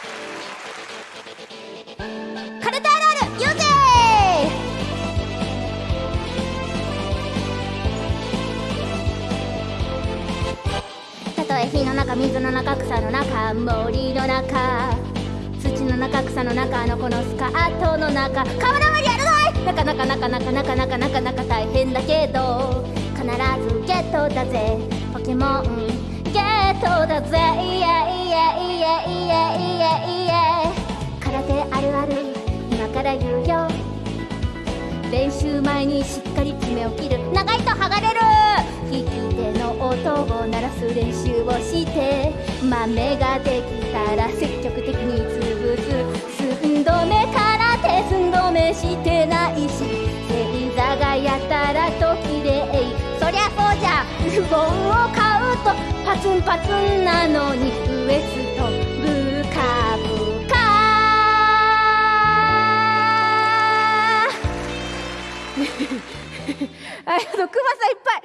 カルタあるある言うぜたとえ火の中水の中草の中森の中土の中草の中あの子のスカートの中河原までやるぞいなかなかなかなかなかなかなかなか大変だけど必ずゲットだぜポケモンゲットだぜから言うよ。練習前にしっかり爪を切る。長いと剥がれる。利き手の音を鳴らす練習をして。豆ができたら積極的に潰す。寸止めから手寸止めしてないし。正座がやたらと綺麗。そりゃそうじゃ。ズボンを買うとパツンパツンなのに。ウエス あのクマさんいっぱい。